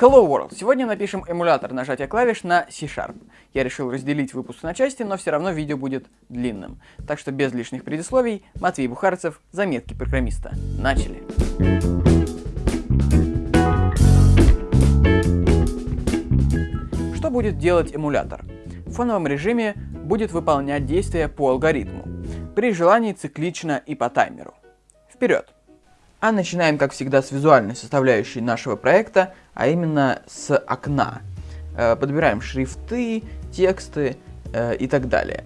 Hello World! Сегодня напишем эмулятор нажатия клавиш на C-Sharp. Я решил разделить выпуск на части, но все равно видео будет длинным. Так что без лишних предисловий, Матвей Бухарцев, заметки программиста. Начали! Что будет делать эмулятор? В фоновом режиме будет выполнять действия по алгоритму, при желании циклично и по таймеру. Вперед! А начинаем, как всегда, с визуальной составляющей нашего проекта, а именно с окна. Э, подбираем шрифты, тексты э, и так далее.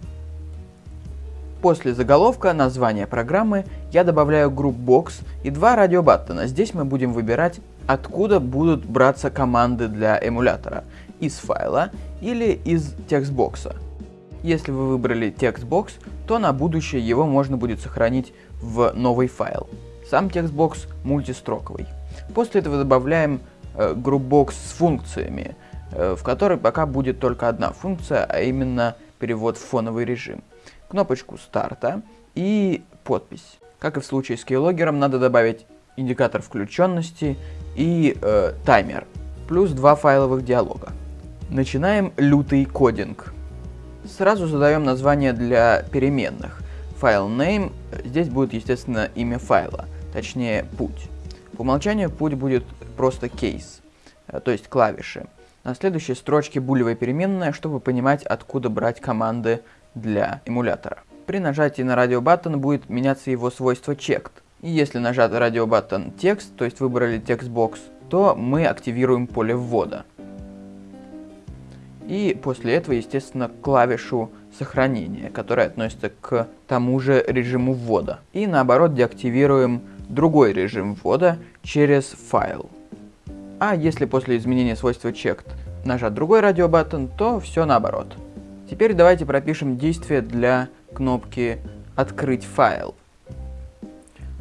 После заголовка, названия программы, я добавляю GroupBox и два RadioButton а. Здесь мы будем выбирать, откуда будут браться команды для эмулятора. Из файла или из TextBox а. Если вы выбрали TextBox, то на будущее его можно будет сохранить в новый файл. Сам TextBox мультистроковый. После этого добавляем э, GroupBox с функциями, э, в которой пока будет только одна функция, а именно перевод в фоновый режим. Кнопочку старта и подпись. Как и в случае с кейлогером, надо добавить индикатор включенности и э, таймер, плюс два файловых диалога. Начинаем лютый кодинг. Сразу задаем название для переменных. File name, здесь будет, естественно, имя файла точнее путь. По умолчанию путь будет просто keys, э, то есть клавиши. На следующей строчке булевая переменная, чтобы понимать, откуда брать команды для эмулятора. При нажатии на RadioButton будет меняться его свойство checked. И если нажат RadioButton текст, то есть выбрали TextBox, то мы активируем поле ввода. И после этого, естественно, клавишу сохранения, которая относится к тому же режиму ввода. И наоборот деактивируем другой режим ввода через файл. А если после изменения свойства checked нажать другой радиобаттон, то все наоборот. Теперь давайте пропишем действие для кнопки «Открыть файл».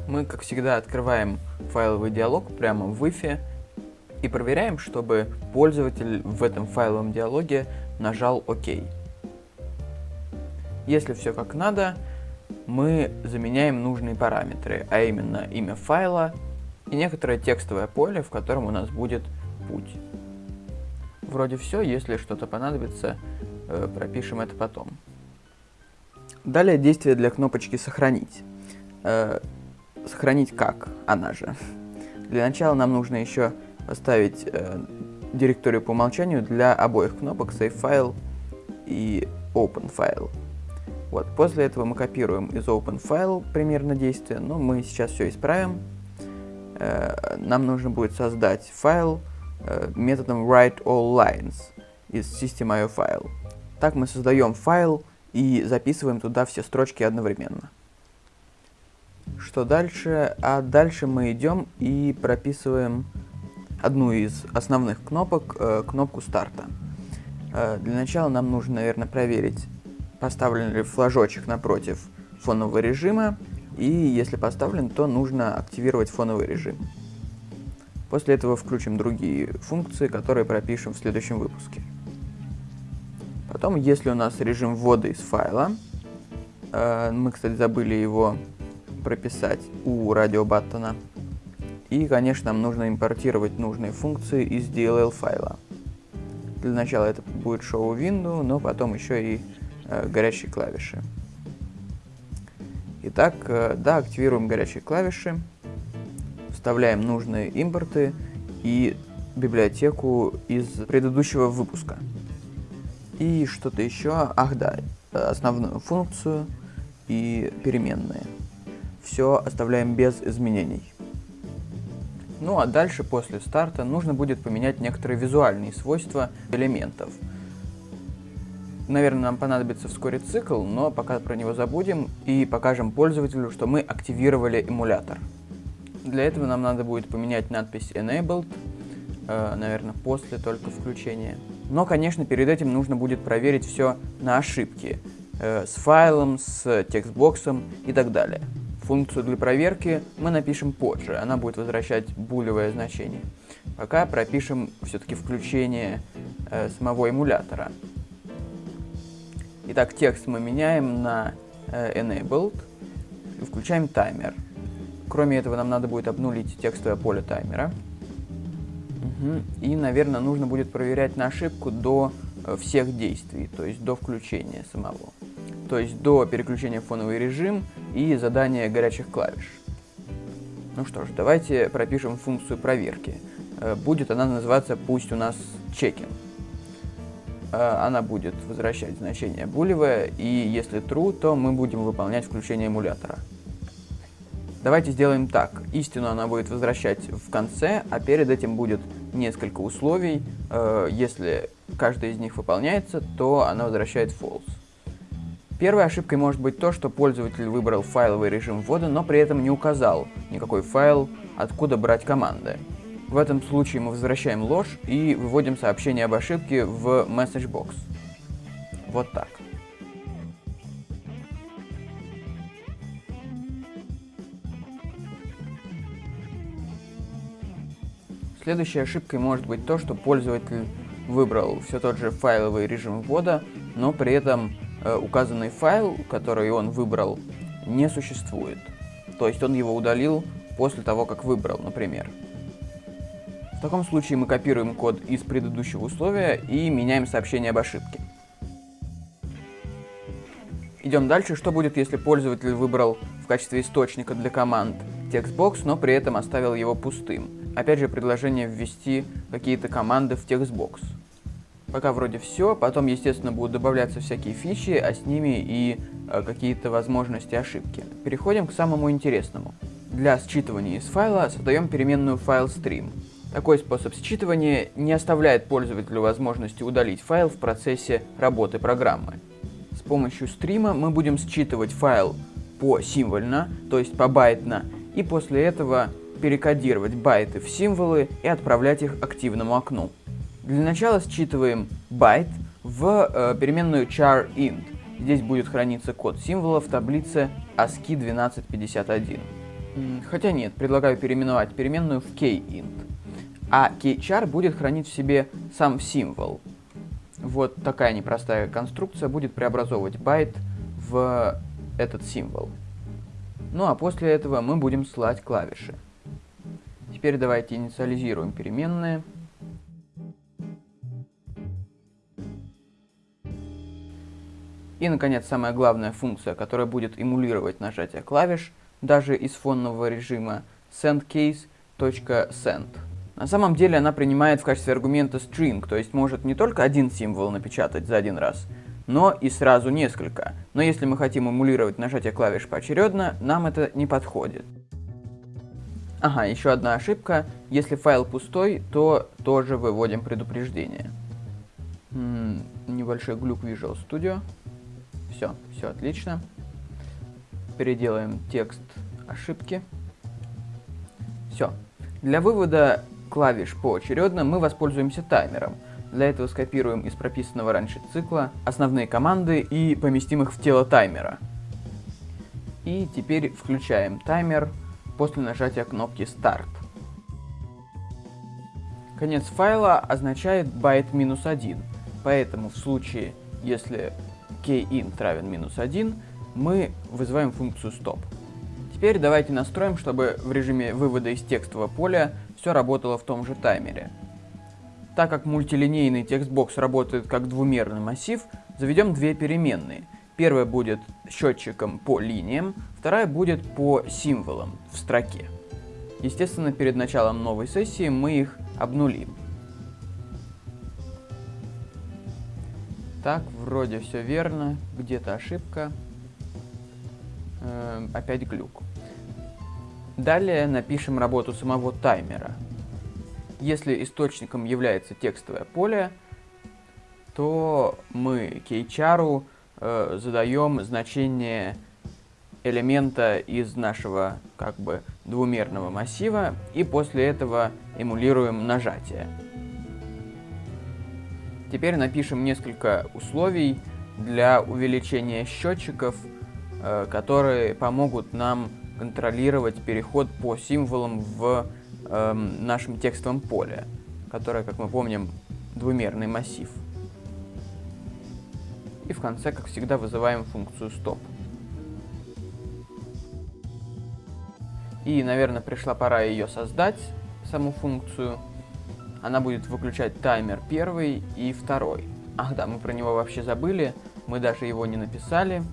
Мы, как всегда, открываем файловый диалог прямо в Wi-Fi и проверяем, чтобы пользователь в этом файловом диалоге нажал «Ок». Если все как надо, мы заменяем нужные параметры, а именно имя файла и некоторое текстовое поле, в котором у нас будет путь. Вроде все, если что-то понадобится, э, пропишем это потом. Далее действие для кнопочки «Сохранить». Э, сохранить как? Она же. Для начала нам нужно еще поставить э, директорию по умолчанию для обоих кнопок Save File и Open File. Вот, после этого мы копируем из Open File примерно действие, но мы сейчас все исправим. Э, нам нужно будет создать файл э, методом WriteAllLines из System.io файл. Так мы создаем файл и записываем туда все строчки одновременно. Что дальше? А дальше мы идем и прописываем одну из основных кнопок, э, кнопку старта. Для начала нам нужно, наверное, проверить, поставлен ли флажочек напротив фонового режима, и если поставлен, то нужно активировать фоновый режим. После этого включим другие функции, которые пропишем в следующем выпуске. Потом, если у нас режим ввода из файла, э, мы, кстати, забыли его прописать у радиобаттона, и, конечно, нам нужно импортировать нужные функции из DLL файла. Для начала это будет show window, но потом еще и Э, горячие клавиши. Итак, э, да, активируем горячие клавиши, вставляем нужные импорты и библиотеку из предыдущего выпуска. И что-то еще, ах да, основную функцию и переменные. Все оставляем без изменений. Ну а дальше, после старта, нужно будет поменять некоторые визуальные свойства элементов – Наверное, нам понадобится вскоре цикл, но пока про него забудем и покажем пользователю, что мы активировали эмулятор. Для этого нам надо будет поменять надпись Enabled, э, наверное, после только включения. Но, конечно, перед этим нужно будет проверить все на ошибки, э, с файлом, с текстбоксом и так далее. Функцию для проверки мы напишем позже, она будет возвращать булевое значение. Пока пропишем все-таки включение э, самого эмулятора. Итак, текст мы меняем на э, enabled и включаем таймер. Кроме этого, нам надо будет обнулить текстовое поле таймера. Угу. И, наверное, нужно будет проверять на ошибку до э, всех действий, то есть до включения самого. То есть до переключения в фоновый режим и задания горячих клавиш. Ну что ж, давайте пропишем функцию проверки. Э, будет она называться пусть у нас чекин. Э, она будет возвращать значение булевое, и если true, то мы будем выполнять включение эмулятора. Давайте сделаем так. Истину она будет возвращать в конце, а перед этим будет несколько условий. Э, если каждая из них выполняется, то она возвращает false. Первой ошибкой может быть то, что пользователь выбрал файловый режим ввода, но при этом не указал никакой файл, откуда брать команды. В этом случае мы возвращаем ложь и выводим сообщение об ошибке в message Вот так. Следующей ошибкой может быть то, что пользователь выбрал все тот же файловый режим ввода, но при этом э, указанный файл, который он выбрал, не существует. То есть он его удалил после того, как выбрал, например. В таком случае мы копируем код из предыдущего условия и меняем сообщение об ошибке. Идем дальше. Что будет, если пользователь выбрал в качестве источника для команд TextBox, но при этом оставил его пустым? Опять же, предложение ввести какие-то команды в TextBox. Пока вроде все, потом, естественно, будут добавляться всякие фичи, а с ними и э, какие-то возможности ошибки. Переходим к самому интересному. Для считывания из файла создаем переменную FileStream. Такой способ считывания не оставляет пользователю возможности удалить файл в процессе работы программы. С помощью стрима мы будем считывать файл по символьно, то есть по байтно, и после этого перекодировать байты в символы и отправлять их активному окну. Для начала считываем байт в э, переменную char_int. Здесь будет храниться код символа в таблице ASCII 1251. Хотя нет, предлагаю переименовать переменную в kint. А keychar будет хранить в себе сам символ. Вот такая непростая конструкция будет преобразовывать байт в этот символ. Ну а после этого мы будем слать клавиши. Теперь давайте инициализируем переменные. И, наконец, самая главная функция, которая будет эмулировать нажатие клавиш, даже из фонного режима sendCase.send. На самом деле она принимает в качестве аргумента string, то есть может не только один символ напечатать за один раз, но и сразу несколько. Но если мы хотим эмулировать нажатие клавиш поочередно, нам это не подходит. Ага, еще одна ошибка. Если файл пустой, то тоже выводим предупреждение. М -м, небольшой глюк Visual Studio. Все, все отлично. Переделаем текст ошибки. Все. Для вывода клавиш поочередно мы воспользуемся таймером. Для этого скопируем из прописанного раньше цикла основные команды и поместим их в тело таймера. И теперь включаем таймер после нажатия кнопки Start. Конец файла означает байт минус 1, поэтому в случае, если kint равен минус 1, мы вызываем функцию stop. Теперь давайте настроим, чтобы в режиме вывода из текстового поля все работало в том же таймере. Так как мультилинейный TextBox работает как двумерный массив, заведем две переменные – Первая будет счетчиком по линиям, вторая будет по символам в строке. Естественно, перед началом новой сессии мы их обнулим. Так, вроде все верно, где-то ошибка, э, опять глюк. Далее напишем работу самого таймера. Если источником является текстовое поле, то мы кейчару э, задаем значение элемента из нашего как бы двумерного массива и после этого эмулируем нажатие. Теперь напишем несколько условий для увеличения счетчиков, э, которые помогут нам контролировать переход по символам в э, нашем текстовом поле, которое, как мы помним, двумерный массив. И в конце, как всегда, вызываем функцию stop. И, наверное, пришла пора ее создать, саму функцию. она будет выключать таймер первый и второй. Ах да, мы про него вообще забыли, мы даже его не написали.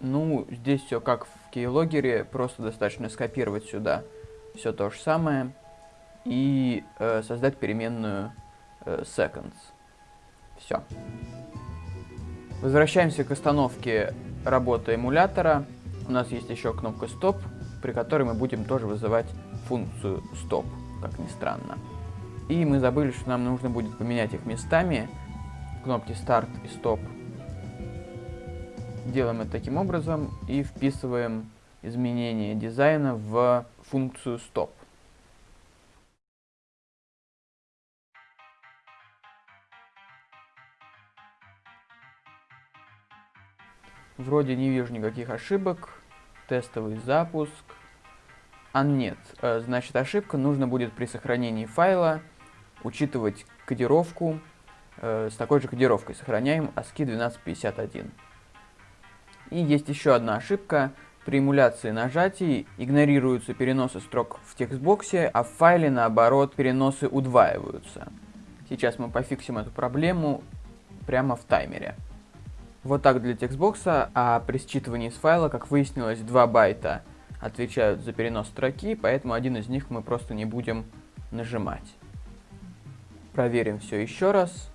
Ну, здесь все как в кейлогере, просто достаточно скопировать сюда все то же самое и э, создать переменную э, seconds. Все. Возвращаемся к остановке работы эмулятора. У нас есть еще кнопка стоп, при которой мы будем тоже вызывать функцию стоп, как ни странно. И мы забыли, что нам нужно будет поменять их местами. Кнопки старт и стоп. Делаем это таким образом и вписываем изменение дизайна в функцию стоп. Вроде не вижу никаких ошибок. Тестовый запуск. А нет, э, значит ошибка нужно будет при сохранении файла учитывать кодировку. Э, с такой же кодировкой сохраняем ASCII 1251. И есть еще одна ошибка. При эмуляции нажатий игнорируются переносы строк в текстбоксе, а в файле наоборот переносы удваиваются. Сейчас мы пофиксим эту проблему прямо в таймере. Вот так для текстбокса, а при считывании с файла, как выяснилось, 2 байта отвечают за перенос строки, поэтому один из них мы просто не будем нажимать. Проверим все еще раз.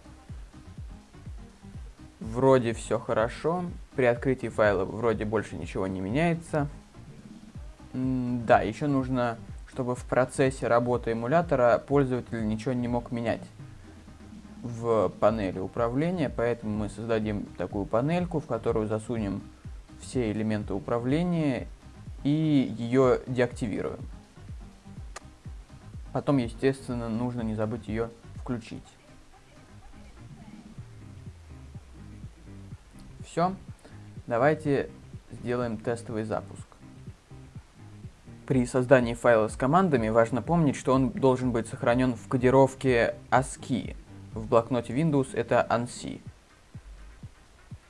Вроде все хорошо. При открытии файла вроде больше ничего не меняется. Да, еще нужно, чтобы в процессе работы эмулятора пользователь ничего не мог менять в панели управления, поэтому мы создадим такую панельку, в которую засунем все элементы управления и ее деактивируем. Потом, естественно, нужно не забыть ее включить. Все. Давайте сделаем тестовый запуск. При создании файла с командами важно помнить, что он должен быть сохранен в кодировке ASCII, в блокноте Windows это ANSI.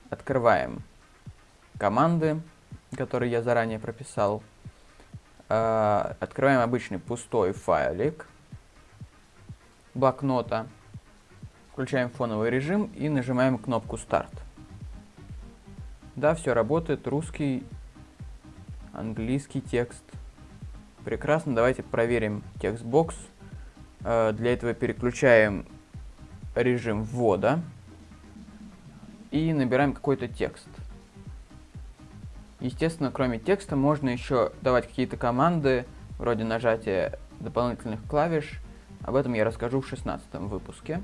Открываем команды, которые я заранее прописал. А, открываем обычный пустой файлик блокнота. Включаем фоновый режим и нажимаем кнопку «Старт». Да, все работает. Русский, английский текст. Прекрасно. Давайте проверим текстбокс. А, для этого переключаем режим ввода и набираем какой-то текст. Естественно, кроме текста можно еще давать какие-то команды, вроде нажатия дополнительных клавиш. Об этом я расскажу в 16 выпуске.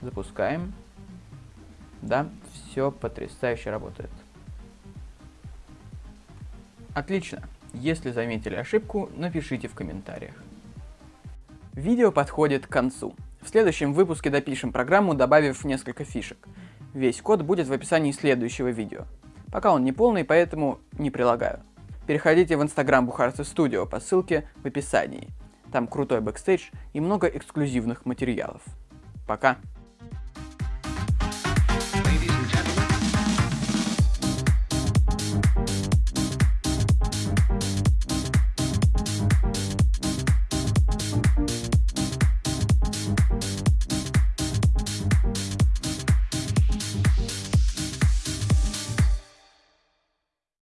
Запускаем. Да, все потрясающе работает. Отлично. Если заметили ошибку, напишите в комментариях. Видео подходит к концу. В следующем выпуске допишем программу, добавив несколько фишек. Весь код будет в описании следующего видео. Пока он не полный, поэтому не прилагаю. Переходите в инстаграм Бухарцы Студио по ссылке в описании. Там крутой бэкстейдж и много эксклюзивных материалов. Пока!